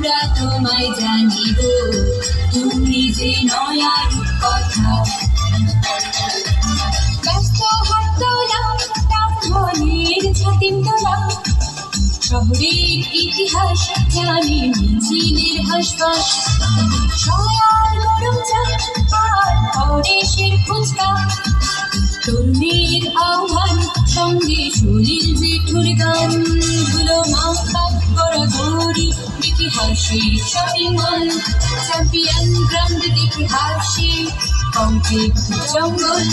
আমরা তোমায় জানি গো তুমি যে নয়ার কথা। ব্যস্ত হাত তোলা মনের ছাতিম তোলা। শহরের ইতিহাস জানি, মিছিলের হাসপাস। সয়ার গরম আর পরেশের ফুচকা। তরুণীর আহ্বান সঙ্গে সুনীল জেঠুর হাসি শপিং মল চ্যাম্পিয়ন গ্রাউন্ড দেখে হাসি কংক্রিট জঙ্গল,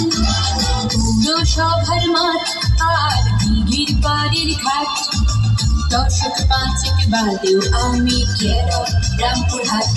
পৌরসভার মাঠ, আর দিঘির পাড়ের ঘাট। দর্শক পাঁচেক বাদেও আমি কেরল, রামপুর হাট।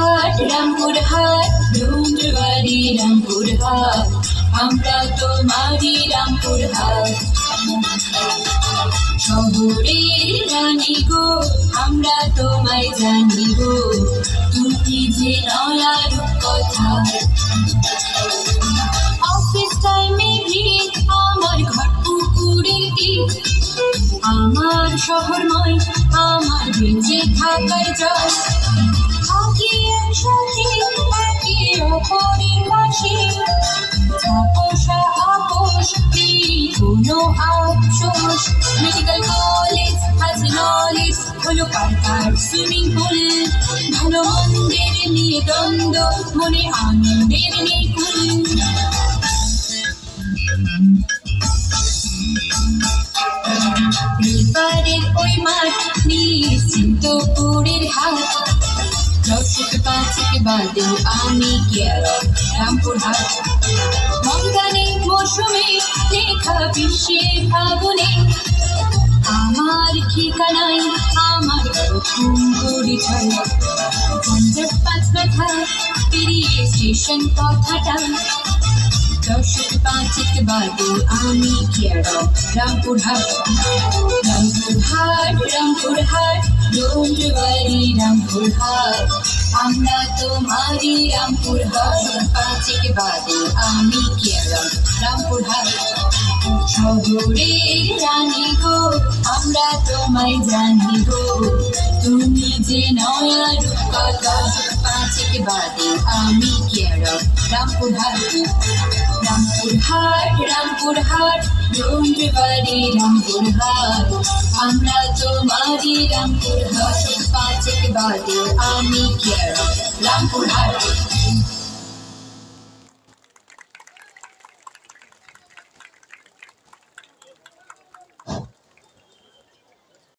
রামপুর হাট রামপুর হাট ডুমরবাড়ি রামপুর হাট আমরা তোমারই রামপুর হাট শহরের রানী গো, আমরা তোমায় জানি গো, তুমি যে নয়ার কথা। অফিস টাইমে ভিড়, আমার ঘর পুকুরের আমার শহর নয়, আমার বেঁচে থাকার জয় একসাথে একে অপরের পাশে তাপসা আপোষ নেই কোনো আফসোস মেডিকেল কলেজ আজ নলেজ হলো পার্কার সুইমিং পুল ভালো মন্দের নিয়ে দ্বন্দ্ব মনে আনন্দের নেই কুল এবারের ওই মাঠ নিশ্চিন্তপুরের হাট দর্শক পাঁচেক বাদেও আমি কেরল রামপুর হাট। মঙ্গানে মৌসুমে লেখা বিশ্বের ফাগুনে। আমার ঠিকানায় আমার প্রথম পরিচয়। পাঁচ মাথা পেরিয়ে স্টেশন কথাটা। দর্শক পাঁচেক বাদে আমি কেরল রামপুর হাট। রামপুর হাট রামপুর হাট রামপুর হাট। আমরা তোমারই রামপুর দশম পাঁচেক বাদে আমি কেরল। রামপুর শহরের রানী গো, আমরা তোমায় জানি গো। তুমি যে নয়া রূপকথা বাদে আমি কেরল রামপুর হাট রামপুর হাট রামপুর হাট ডোমরবাড়ি রামপুর হাট আমরা তোমারই রামপুর হাট পাঁচেক বাদে আমি কেরল রামপুর হাট